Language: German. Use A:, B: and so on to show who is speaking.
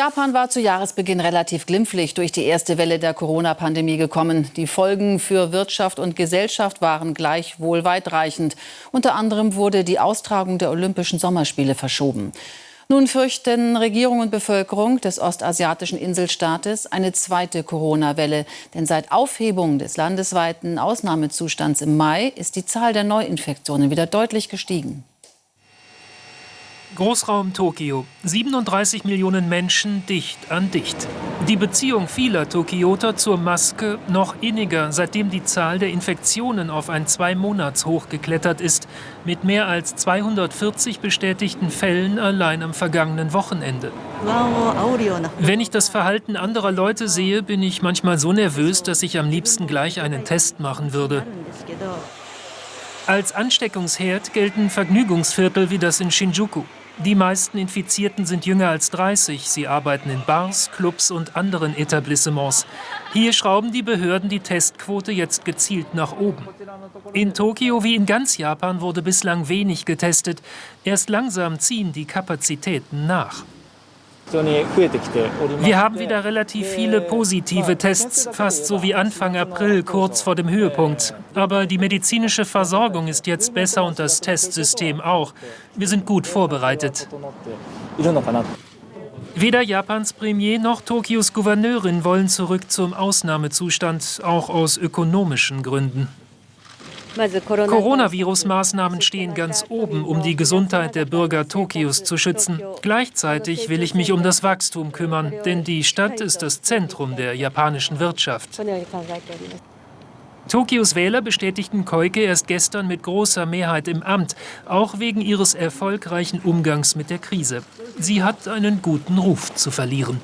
A: Japan war zu Jahresbeginn relativ glimpflich durch die erste Welle der Corona-Pandemie gekommen. Die Folgen für Wirtschaft und Gesellschaft waren gleichwohl weitreichend. Unter anderem wurde die Austragung der Olympischen Sommerspiele verschoben. Nun fürchten Regierung und Bevölkerung des ostasiatischen Inselstaates eine zweite Corona-Welle. Denn seit Aufhebung des landesweiten Ausnahmezustands im Mai ist die Zahl der Neuinfektionen wieder deutlich gestiegen.
B: Großraum Tokio. 37 Millionen Menschen dicht an dicht. Die Beziehung vieler Tokioter zur Maske noch inniger, seitdem die Zahl der Infektionen auf ein Zwei-Monats-Hoch geklettert ist, mit mehr als 240 bestätigten Fällen allein am vergangenen Wochenende. Wenn ich das Verhalten anderer Leute sehe, bin ich manchmal so nervös, dass ich am liebsten gleich einen Test machen würde. Als Ansteckungsherd gelten Vergnügungsviertel wie das in Shinjuku. Die meisten Infizierten sind jünger als 30. Sie arbeiten in Bars, Clubs und anderen Etablissements. Hier schrauben die Behörden die Testquote jetzt gezielt nach oben. In Tokio wie in ganz Japan wurde bislang wenig getestet. Erst langsam ziehen die Kapazitäten nach. Wir haben wieder relativ viele positive Tests, fast so wie Anfang April, kurz vor dem Höhepunkt. Aber die medizinische Versorgung ist jetzt besser und das Testsystem auch. Wir sind gut vorbereitet. Weder Japans Premier noch Tokios Gouverneurin wollen zurück zum Ausnahmezustand, auch aus ökonomischen Gründen. Coronavirus-Maßnahmen stehen ganz oben, um die Gesundheit der Bürger Tokios zu schützen. Gleichzeitig will ich mich um das Wachstum kümmern, denn die Stadt ist das Zentrum der japanischen Wirtschaft. Tokios Wähler bestätigten Koike erst gestern mit großer Mehrheit im Amt, auch wegen ihres erfolgreichen Umgangs mit der Krise. Sie hat einen guten Ruf zu verlieren.